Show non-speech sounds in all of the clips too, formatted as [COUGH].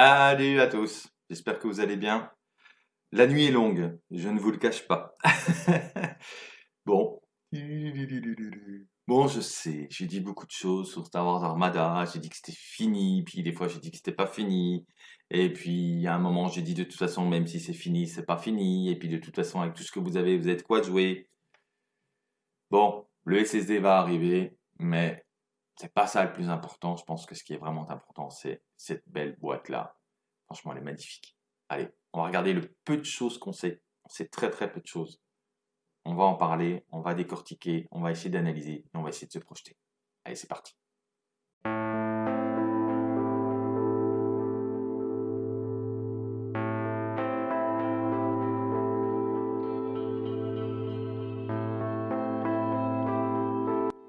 Salut à tous, j'espère que vous allez bien. La nuit est longue, je ne vous le cache pas. [LAUGHS] bon. Bon, je sais, j'ai dit beaucoup de choses sur Star Wars Armada, j'ai dit que c'était fini, puis des fois j'ai dit que c'était pas fini, et puis à un moment j'ai dit de toute façon, même si c'est fini, c'est pas fini, et puis de toute façon, avec tout ce que vous avez, vous êtes quoi de jouer? Bon, le SSD va arriver, mais c'est pas ça le plus important. Je pense que ce qui est vraiment important, c'est cette belle boîte-là. Franchement, elle est magnifique. Allez, on va regarder le peu de choses qu'on sait. On sait très très peu de choses. On va en parler, on va décortiquer, on va essayer d'analyser et on va essayer de se projeter. Allez, c'est parti.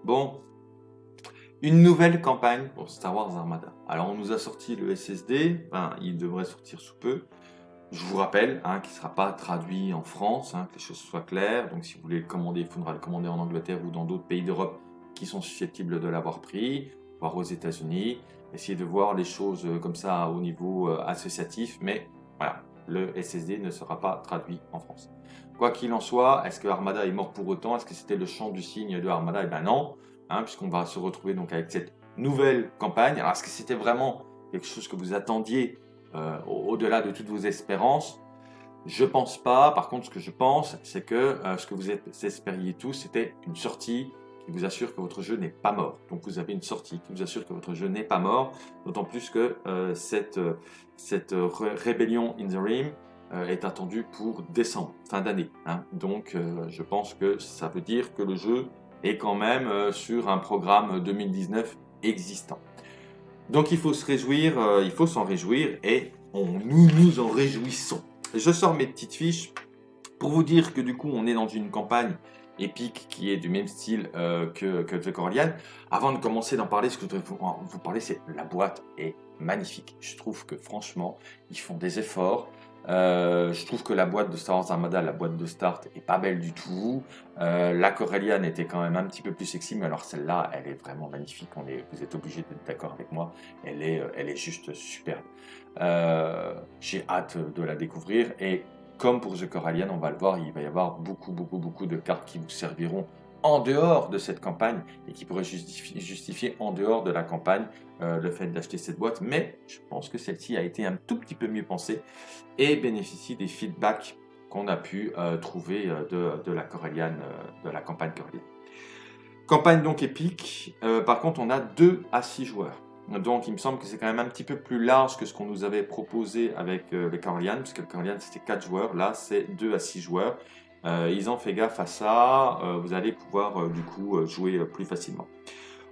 Bon, une nouvelle campagne pour Star Wars Armada. Alors on nous a sorti le SSD, il devrait sortir sous peu. Je vous rappelle hein, qu'il ne sera pas traduit en France, hein, que les choses soient claires. Donc si vous voulez le commander, il faudra le commander en Angleterre ou dans d'autres pays d'Europe qui sont susceptibles de l'avoir pris, voire aux États-Unis. Essayez de voir les choses euh, comme ça au niveau euh, associatif, mais voilà, le SSD ne sera pas traduit en France. Quoi qu'il en soit, est-ce que Armada est mort pour autant? Est-ce que c'était le chant du signe de Armada? Eh bien non. Hein, puisqu'on va se retrouver donc avec cette nouvelle campagne. Alors, est-ce que c'était vraiment quelque chose que vous attendiez euh, au-delà de toutes vos espérances? Je pense pas. Par contre, ce que je pense, c'est que euh, ce que vous espériez tous, c'était une sortie qui vous assure que votre jeu n'est pas mort. Donc, vous avez une sortie qui vous assure que votre jeu n'est pas mort. D'autant plus que euh, cette, cette rébellion in the Rim est attendue pour décembre, fin d'année. Hein. Donc, je pense que ça veut dire que le jeu et quand même euh, sur un programme 2019 existant. Donc il faut se réjouir, euh, il faut s'en réjouir et nous nous en réjouissons. Je sors mes petites fiches pour vous dire que du coup on est dans une campagne épique qui est du même style euh, que, The Coralian. Avant de commencer d'en parler, ce que je voudrais vous, vous parler, c'est la boîte est magnifique. Je trouve que franchement, ils font des efforts. Euh, je trouve que la boîte de Star Wars Armada, la boîte de start, est pas belle du tout. Euh, la Corellian était quand même un petit peu plus sexy, mais alors celle-là, elle est vraiment magnifique. Vous êtes obligé d'être d'accord avec moi. Elle est, euh, elle est juste superbe. J'ai hâte de la découvrir. Et comme pour The Corellian, on va le voir, il va y avoir beaucoup, beaucoup, beaucoup de cartes qui vous serviront en dehors de cette campagne et qui pourrait justifier, en dehors de la campagne euh, le fait d'acheter cette boîte. Mais je pense que celle-ci a été un tout petit peu mieux pensée et bénéficie des feedbacks qu'on a pu euh, trouver euh, de, la campagne Corellian. Campagne donc épique. par contre, on a 2 à 6 joueurs. Donc, il me semble que c'est quand même un petit peu plus large que ce qu'on nous avait proposé avec les Corellian, puisque le Corellian c'était 4 joueurs. Là, c'est 2 à 6 joueurs. Euh, ils ont fait gaffe à ça, euh, vous allez pouvoir euh, du coup jouer plus facilement.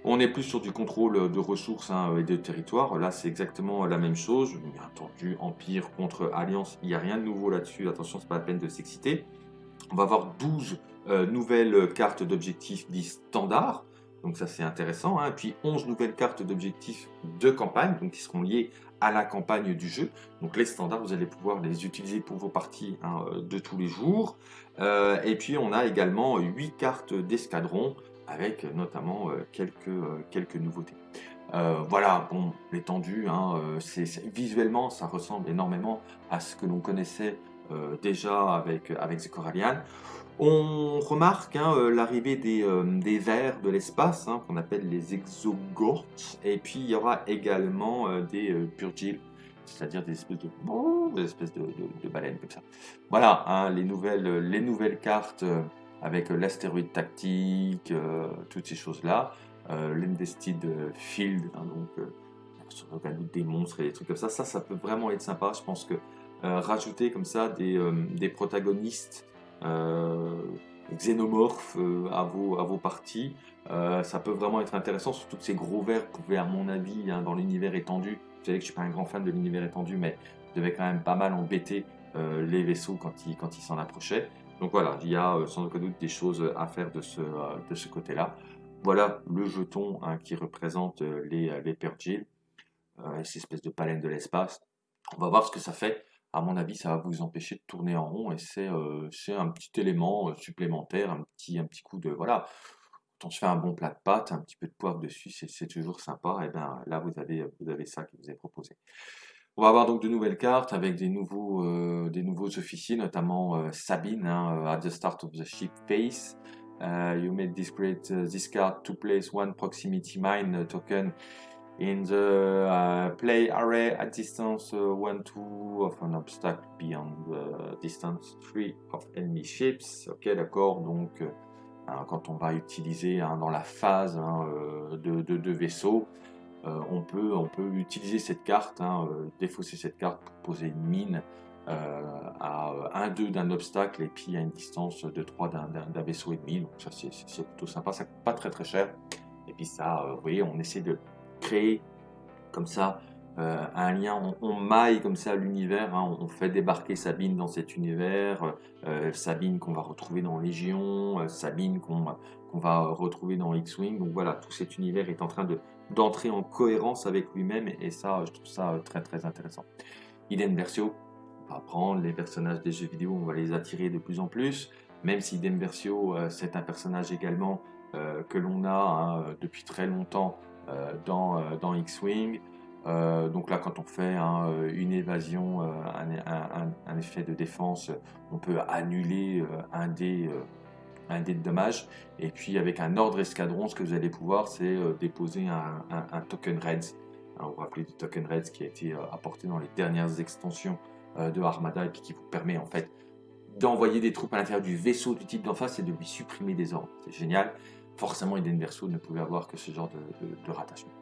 On est plus sur du contrôle de ressources hein, et de territoire. Là, c'est exactement la même chose. Bien entendu, Empire contre Alliance, il n'y a rien de nouveau là-dessus. Attention, c'est pas la peine de s'exciter. On va avoir 12 nouvelles cartes d'objectifs dits standards. Donc ça, c'est intéressant. Hein. Puis 11 nouvelles cartes d'objectifs de campagne, donc qui seront liées à la campagne du jeu. Donc les standards, vous allez pouvoir les utiliser pour vos parties hein, de tous les jours. Euh, et puis on a également 8 cartes d'escadron avec notamment euh, quelques, euh, quelques nouveautés. voilà, bon, l'étendue, hein, visuellement, ça ressemble énormément à ce que l'on connaissait déjà avec, avec The Corallian. On remarque hein, l'arrivée des, des, vers de l'espace, qu'on appelle les exogorts, et puis il y aura également des purgils c'est-à-dire des espèces de, des espèces de, baleines comme ça. Voilà, hein, les, nouvelles, les nouvelles cartes euh, avec l'astéroïde tactique, euh, toutes ces choses-là, euh, l'Invested Field, hein, donc euh, des monstres et des trucs comme ça, ça, ça peut vraiment être sympa. Je pense que rajouter comme ça des, des protagonistes xénomorphes à, vos, à vos parties, ça peut vraiment être intéressant, surtout que ces gros vers pouvaient, à mon avis, hein, dans l'univers étendu, vous savez que je suis pas un grand fan de l'univers étendu, mais je devais quand même pas mal embêter euh, les vaisseaux quand ils quand s'en approchaient. Donc voilà, il y a euh, sans aucun doute des choses à faire de ce, euh, de ce côté-là. Voilà le jeton hein, qui représente les, les Pergil, cette espèce de palène de l'espace. On va voir ce que ça fait. À mon avis, ça va vous empêcher de tourner en rond et c'est un petit élément supplémentaire, un petit, un petit coup de... Voilà, quand on se fait un bon plat de pâtes, un petit peu de poivre dessus, c'est toujours sympa. Et bien là, vous avez, vous avez ça qui vous est proposé. On va avoir donc de nouvelles cartes avec des nouveaux, euh, officiers, notamment euh, Sabine, hein, at the start of the ship phase. you may discard this card to place one proximity mine token in the uh, play array at distance 1, 2 of an obstacle beyond the distance 3 of enemy ships. Ok, d'accord, donc hein, quand on va utiliser hein, dans la phase hein, de, de, de vaisseau, euh, on, peut, on peut utiliser cette carte, hein, euh, défausser cette carte pour poser une mine euh, à 1-2 d'un obstacle et puis à une distance de 3 d'un vaisseau ennemi. Donc ça c'est plutôt sympa, ça coûte pas très très cher. Et puis ça, vous voyez, on essaie de créer comme ça un lien, on, maille comme ça l'univers, hein. on, fait débarquer Sabine dans cet univers, Sabine qu'on va retrouver dans Légion, Sabine qu'on va retrouver dans X-Wing, donc voilà, tout cet univers est en train de, d'entrer en cohérence avec lui-même et ça, je trouve ça euh, très très intéressant. Iden Versio, on va prendre les personnages des jeux vidéo, on va les attirer de plus en plus, même si Iden Versio, euh, c'est un personnage également euh, que l'on a hein, depuis très longtemps dans, dans X-Wing. donc là, quand on fait hein, une évasion, un, effet de défense, on peut annuler un des un dé de dommage. Et puis avec un ordre escadron, ce que vous allez pouvoir, c'est euh, déposer un, token Reds. Hein, vous vous rappelez du token Reds qui a été euh, apporté dans les dernières extensions euh, de Armada et qui vous permet en fait d'envoyer des troupes à l'intérieur du vaisseau du type d'en face et de lui supprimer des ordres. C'est génial. Forcément, Eden Verso ne pouvait avoir que ce genre de rattachement.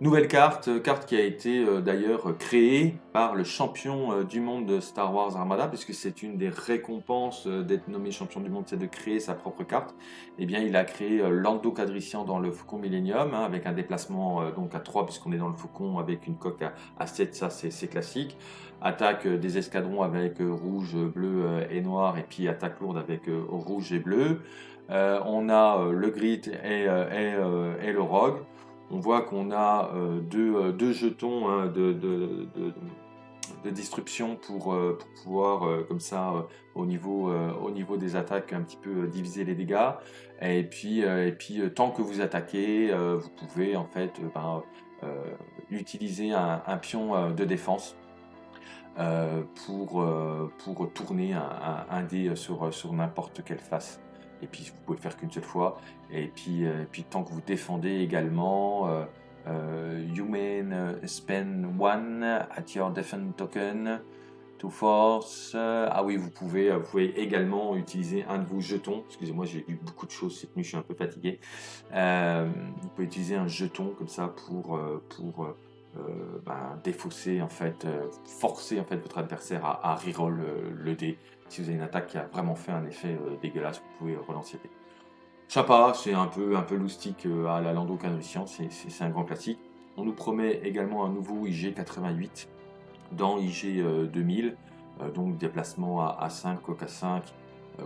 Nouvelle carte, euh, carte qui a été euh, d'ailleurs créée par le champion euh, du monde de Star Wars Armada, puisque c'est une des récompenses d'être nommé champion du monde, c'est de créer sa propre carte. Eh bien, il a créé Lando Cadrician dans le Faucon Millennium, hein, avec un déplacement donc à 3, puisqu'on est dans le Faucon, avec une coque à, 7, ça c'est classique. Attaque des escadrons avec rouge, bleu et noir, et puis attaque lourde avec rouge et bleu. On a le grid et, et le rogue on voit qu'on a euh, euh, deux, jetons hein, de, de, destruction pour, euh, pouvoir, comme ça, au, niveau, au niveau des attaques, un petit peu diviser les dégâts. Et puis, tant que vous attaquez, vous pouvez en fait ben, utiliser un, pion de défense pour, tourner un, dé sur n'importe quelle face et puis vous pouvez faire qu'une seule fois. Et puis, euh, puis tant que vous défendez également, euh, euh, you may spend one at your defend token to force. ah oui, vous pouvez, vous pouvez également utiliser un de vos jetons. Excusez-moi, j'ai lu beaucoup de choses cette nuit, je suis un peu fatigué. vous pouvez utiliser un jeton comme ça pour, pour ben, défausser en fait, forcer en fait votre adversaire à, à reroll le dé si vous avez une attaque qui a vraiment fait un effet euh, dégueulasse, vous pouvez relancer. Chapa, c'est un peu, un peu loustique euh, à la Lando Calrissian, c'est un grand classique. On nous promet également un nouveau IG 88 dans IG 2000, euh, donc déplacement à, 5, coq à 5,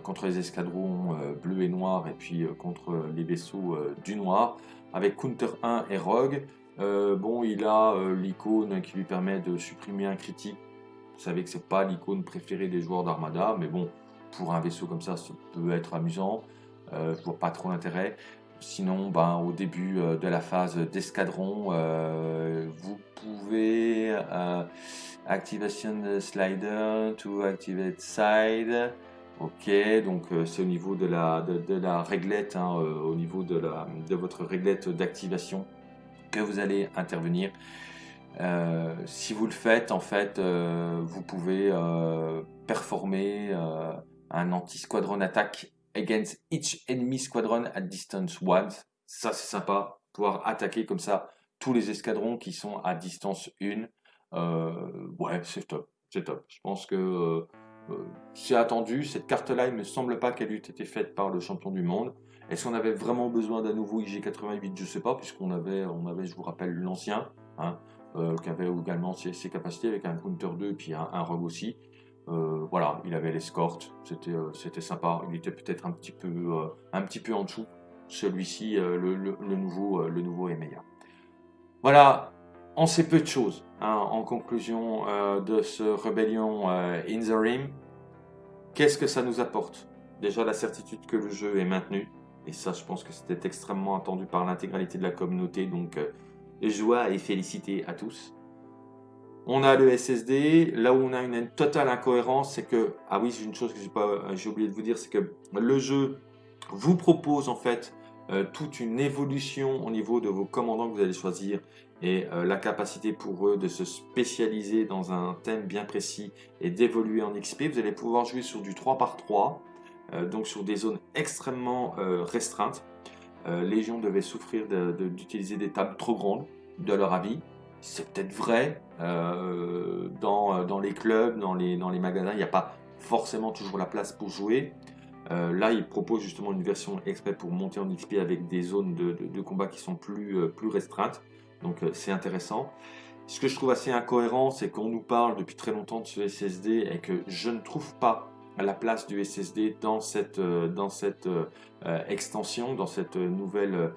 contre les escadrons bleus et noirs, et puis contre les vaisseaux du noir, avec Counter 1 et Rogue. Bon, il a l'icône qui lui permet de supprimer un critique vous savez que c'est pas l'icône préférée des joueurs d'Armada, mais bon, pour un vaisseau comme ça, ça peut être amusant. Euh, je vois pas trop l'intérêt. Sinon, ben, au début euh, de la phase d'escadron, euh, vous pouvez euh, activation slider to activate side. Ok, donc c'est au niveau de la, de, la réglette, hein, au niveau de, la, de votre réglette d'activation que vous allez intervenir. Euh, si vous le faites, en fait, euh, vous pouvez euh, performer un anti-squadron attack against each enemy squadron at distance once. Ça, c'est sympa, pouvoir attaquer comme ça tous les escadrons qui sont à distance 1. ouais, c'est top, c'est top. Je pense que c'est attendu. Cette carte-là, il me semble pas qu'elle ait été faite par le champion du monde. Est-ce qu'on avait vraiment besoin d'un nouveau IG88 Je sais pas, puisqu'on avait, on avait, je vous rappelle, l'ancien. Hein. Euh, qui avait également ses, capacités avec un counter 2 et puis un, un rogue aussi. Euh, voilà, il avait l'escorte, c'était euh, sympa. Il était peut-être un petit peu un petit peu en dessous. Celui-ci, le, nouveau le nouveau est meilleur. Voilà, on sait peu de choses hein, en conclusion de ce rébellion in the Rim. Qu'est-ce que ça nous apporte? Déjà la certitude que le jeu est maintenu, et ça je pense que c'était extrêmement attendu par l'intégralité de la communauté, donc joie et félicité à tous. On a le SSD. Là où on a une totale incohérence, c'est que... Ah oui, c'est une chose que j'ai oublié de vous dire, c'est que le jeu vous propose en fait euh, toute une évolution au niveau de vos commandants que vous allez choisir et euh, la capacité pour eux de se spécialiser dans un thème bien précis et d'évoluer en XP. Vous allez pouvoir jouer sur du 3 par 3, euh, donc sur des zones extrêmement restreintes. Légion devait souffrir d'utiliser des tables trop grandes, de leur avis. C'est peut-être vrai, dans, les clubs, dans les, les magasins, il n'y a pas forcément toujours la place pour jouer. Euh, là, il propose justement une version exprès pour monter en XP avec des zones de, combat qui sont plus, euh, restreintes. Donc euh, c'est intéressant. Ce que je trouve assez incohérent, c'est qu'on nous parle depuis très longtemps de ce SSD et que je ne trouve pas la place du SSD dans cette, dans cette extension, dans cette nouvelle,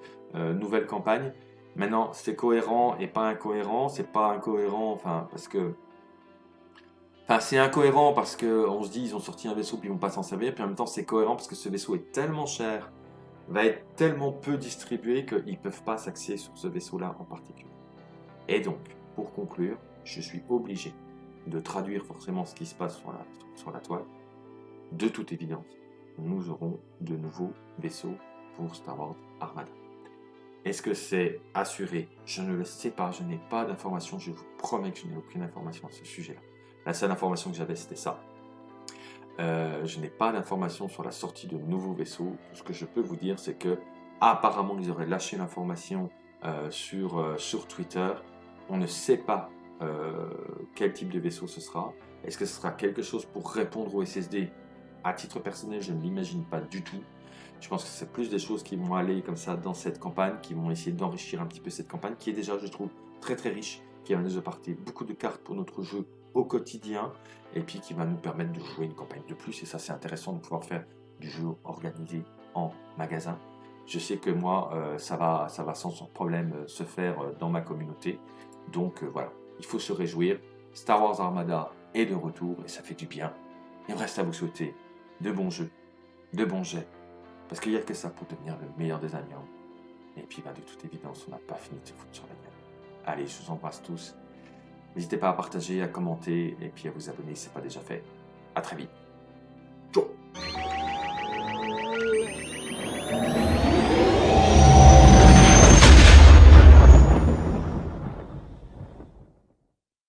campagne. Maintenant, c'est cohérent et pas incohérent. C'est pas incohérent, enfin, parce que Enfin, c'est incohérent parce qu'on se dit ils ont sorti un vaisseau puis ils vont pas s'en servir, puis en même temps c'est cohérent parce que ce vaisseau est tellement cher, va être tellement peu distribué qu'ils peuvent pas s'axer sur ce vaisseau-là en particulier. Et donc, pour conclure, je suis obligé de traduire forcément ce qui se passe sur la toile. De toute évidence, nous aurons de nouveaux vaisseaux pour Star Wars Armada. Est-ce que c'est assuré? Je ne le sais pas, je n'ai pas d'informations, je vous promets que je n'ai aucune information à ce sujet-là. La seule information que j'avais, c'était ça. Euh, je n'ai pas d'informations sur la sortie de nouveaux vaisseaux. Ce que je peux vous dire, c'est que apparemment, ils auraient lâché l'information euh, sur, euh, sur Twitter. On ne sait pas quel type de vaisseau ce sera. Est-ce que ce sera quelque chose pour répondre au SSD À titre personnel, je ne l'imagine pas du tout. Je pense que c'est plus des choses qui vont aller comme ça dans cette campagne, qui vont essayer d'enrichir un petit peu cette campagne, qui est déjà, je trouve, très très riche, qui a déjà parti beaucoup de cartes pour notre jeu au quotidien et puis qui va nous permettre de jouer une campagne de plus. Et ça, c'est intéressant de pouvoir faire du jeu organisé en magasin. Je sais que moi, euh, ça, va, ça va sans problème euh, se faire euh, dans ma communauté. Donc voilà, il faut se réjouir. Star Wars Armada est de retour et ça fait du bien. Il me reste à vous souhaiter de bons jeux, de bons jets, parce qu'il n'y a que ça pour devenir le meilleur des alliants. Et puis, bah, de toute évidence, on n'a pas fini de se foutre sur la gueule. Allez, je vous embrasse tous N'hésitez pas à partager, à commenter et puis à vous abonner si ce n'est pas déjà fait. A très vite. Ciao